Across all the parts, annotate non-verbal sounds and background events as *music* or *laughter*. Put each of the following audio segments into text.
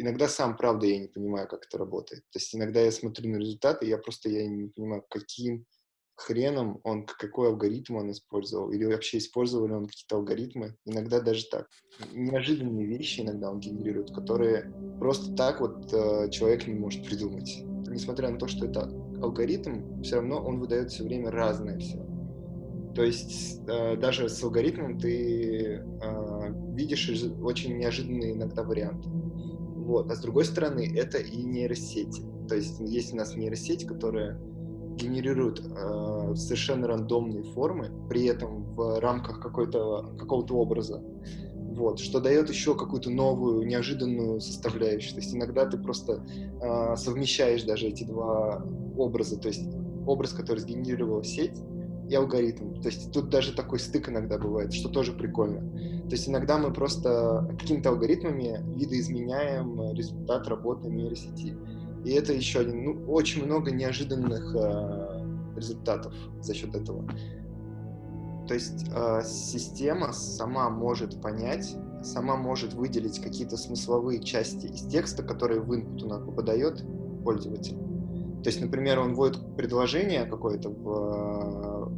иногда сам, правда, я не понимаю, как это работает. То есть иногда я смотрю на результаты, я просто я не понимаю, каким хреном он, какой алгоритм он использовал, или вообще использовал ли он какие-то алгоритмы. Иногда даже так. Неожиданные вещи иногда он генерирует, которые просто так вот э, человек не может придумать. Несмотря на то, что это алгоритм, все равно он выдает все время разное все. То есть э, даже с алгоритмом ты э, видишь очень неожиданные иногда варианты. Вот. А с другой стороны, это и нейросети. То есть есть у нас нейросеть, которая генерирует э, совершенно рандомные формы, при этом в рамках какого-то образа. Вот, что дает еще какую-то новую, неожиданную составляющую. То есть иногда ты просто э, совмещаешь даже эти два образа. То есть образ, который сгенерировала сеть, и алгоритм. То есть тут даже такой стык иногда бывает, что тоже прикольно. То есть иногда мы просто какими-то алгоритмами видоизменяем результат работы нейросети. И это еще один, ну, очень много неожиданных э, результатов за счет этого. То есть э, система сама может понять, сама может выделить какие-то смысловые части из текста, которые в input у нас попадает пользователь. То есть, например, он вводит предложение какое-то в,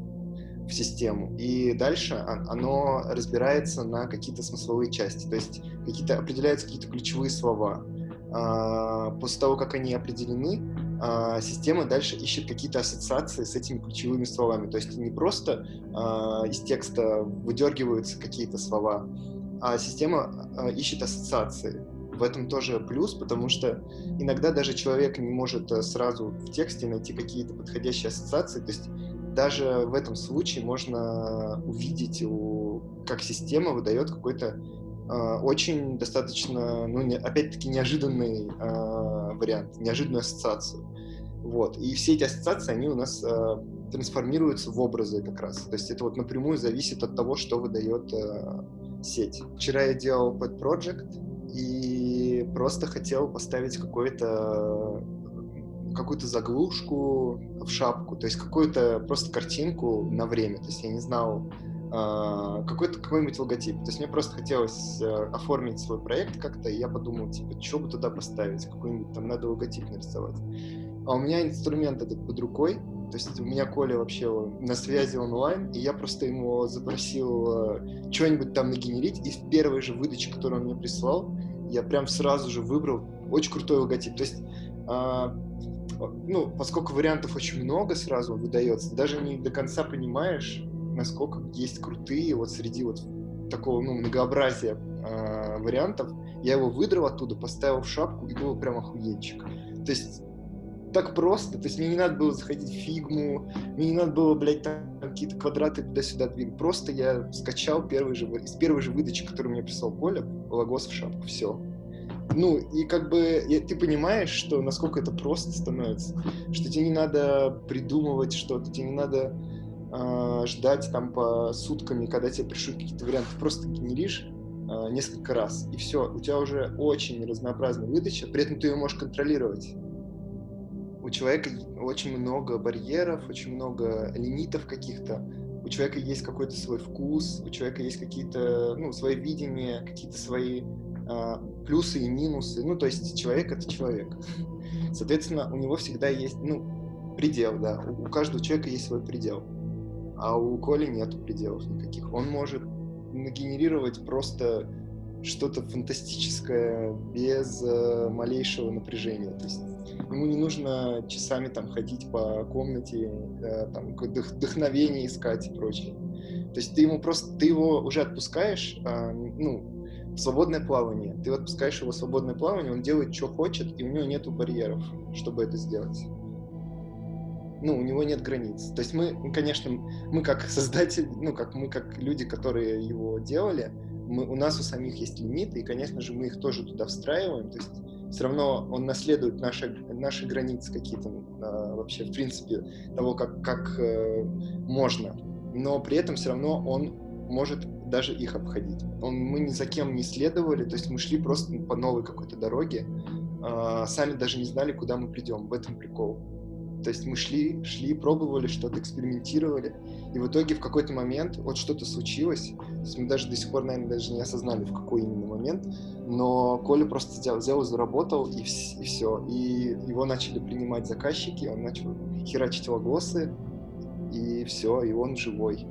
в систему, и дальше оно разбирается на какие-то смысловые части. То есть какие-то определяются какие-то ключевые слова. А, после того, как они определены, а, система дальше ищет какие-то ассоциации с этими ключевыми словами. То есть не просто а, из текста выдергиваются какие-то слова, а система ищет ассоциации. В этом тоже плюс, потому что иногда даже человек не может э, сразу в тексте найти какие-то подходящие ассоциации. То есть даже в этом случае можно увидеть, как система выдает какой-то а, очень достаточно, ну, не, опять-таки, неожиданный э, вариант, неожиданную ассоциацию. Вот. И все эти ассоциации, они у нас э, трансформируются в образы как раз. То есть это вот напрямую зависит от того, что выдает э, сеть. Вчера я делал под project и просто хотел поставить какой-то какую-то заглушку в шапку, то есть какую-то просто картинку на время. То есть я не знал, а, какой-то какой-нибудь логотип. То есть мне просто хотелось э, оформить свой проект как-то, и я подумал, типа, что бы туда поставить, какой-нибудь там надо логотип нарисовать. А у меня инструмент этот под рукой, то есть у меня Коля вообще на связи онлайн, и я просто ему запросил э, что-нибудь там нагенерить, и в первой же выдаче, которую он мне прислал, я прям сразу же выбрал очень крутой логотип. То есть, а, ну, поскольку вариантов очень много сразу выдается, даже не до конца понимаешь, насколько есть крутые вот среди вот такого ну, многообразия э, вариантов. Я его выдрал оттуда, поставил в шапку, и был прям охуенчик. То есть так просто, то есть мне не надо было заходить в фигму, мне не надо было, блядь, там какие-то квадраты туда-сюда двигать. Просто я скачал первый же, из первой же выдачи, которую мне прислал Коля, логос в шапку, все. Ну, и как бы и ты понимаешь, что насколько это просто становится, что тебе не надо придумывать что-то, тебе не надо э, ждать там по сутками, когда тебе пришлют какие-то варианты, просто генеришь э, несколько раз, и все, у тебя уже очень разнообразная выдача, при этом ты ее можешь контролировать. Человека очень много барьеров, очень много лимитов каких-то, у человека есть какой-то свой вкус, у человека есть какие-то, ну, свои видения, какие-то свои э, плюсы и минусы, ну, то есть человек — это человек. Соответственно, у него всегда есть, ну, предел, да, у, у каждого человека есть свой предел а у Коли нету пределов никаких. Он может нагенерировать просто что-то фантастическое без э, малейшего напряжения. То есть ему не нужно часами там ходить по комнате, э, там вдохновение искать и прочее. То есть ты ему просто, ты его уже отпускаешь, э, ну, в свободное плавание. Ты отпускаешь его в свободное плавание, он делает, что хочет, и у него нету барьеров, чтобы это сделать ну, у него нет границ. То есть мы, конечно, мы как создатели, ну, как мы как люди, которые его делали, мы, у нас у самих есть лимиты, и, конечно же, мы их тоже туда встраиваем. То есть все равно он наследует наши, наши границы какие-то э, вообще, в принципе, того, как, как э, можно. Но при этом все равно он может даже их обходить. Он, мы ни за кем не следовали, то есть мы шли просто по новой какой-то дороге, э, сами даже не знали, куда мы придем. В этом прикол. То есть мы шли, шли, пробовали что-то, экспериментировали, и в итоге в какой-то момент вот что-то случилось, то есть мы даже до сих пор, наверное, даже не осознали, в какой именно момент, но Коля просто взял, взял заработал, и, и все. И его начали принимать заказчики, он начал херачить логосы, и все, и он живой.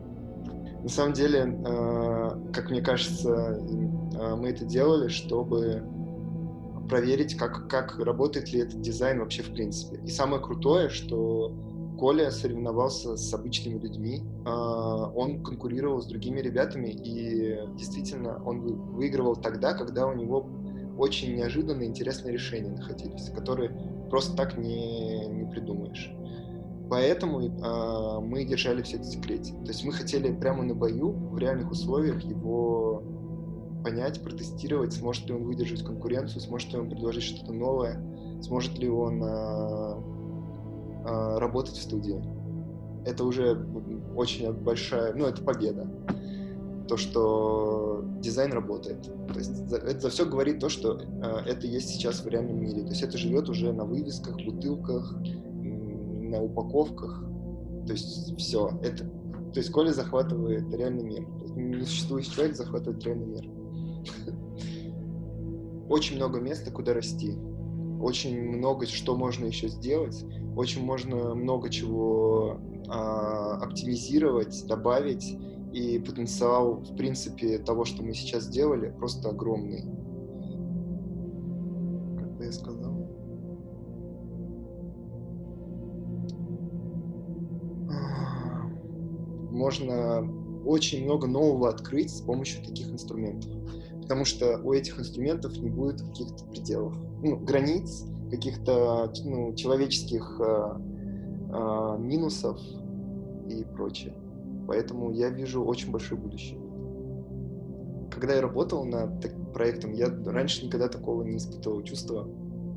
На самом деле, э, как мне кажется, э, мы это делали, чтобы проверить, как, как работает ли этот дизайн вообще в принципе. И самое крутое, что Коля соревновался с обычными людьми, а, он конкурировал с другими ребятами, и действительно он выигрывал тогда, когда у него очень неожиданные интересные решения находились, которые просто так не, не придумаешь. Поэтому э, мы держали все это в секрете. То есть мы хотели прямо на бою, в реальных условиях его понять, протестировать, сможет ли он выдержать конкуренцию, сможет ли он предложить что-то новое, сможет ли он э, э, работать в студии. Это уже очень большая, ну, это победа. То, что дизайн работает. То есть за, это за все говорит то, что э, это есть сейчас в реальном мире. То есть это живет уже на вывесках, бутылках, на упаковках. То есть все. Это, то есть Коля захватывает реальный мир. Несуществующий человек захватывает реальный мир. Очень много места, куда расти. Очень много, что можно еще сделать. Очень можно много чего а, оптимизировать, добавить. И потенциал, в принципе, того, что мы сейчас сделали, просто огромный. Как я сказал. Можно очень много нового открыть с помощью таких инструментов. Потому что у этих инструментов не будет каких-то пределов, ну, границ, каких-то ну, человеческих э, э, минусов и прочее. Поэтому я вижу очень большое будущее. Когда я работал над проектом, я раньше никогда такого не испытывал чувства.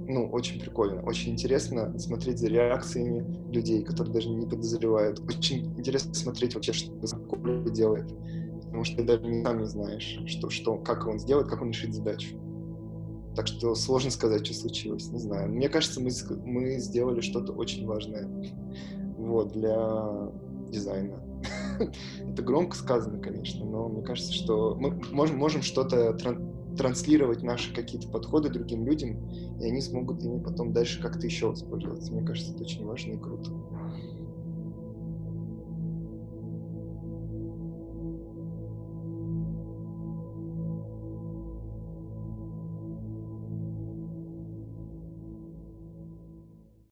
Ну, очень прикольно, очень интересно смотреть за реакциями людей, которые даже не подозревают. Очень интересно смотреть вообще, что Коля делает. Потому что ты даже не, сам не знаешь, что, что, как он сделает, как он решит задачу. Так что сложно сказать, что случилось, не знаю. Мне кажется, мы, мы сделали что-то очень важное вот, для дизайна. *laughs* Это громко сказано, конечно, но мне кажется, что мы можем, можем что-то тран транслировать наши какие-то подходы другим людям, и они смогут ими потом дальше как-то еще воспользоваться. Мне кажется, это очень важно и круто.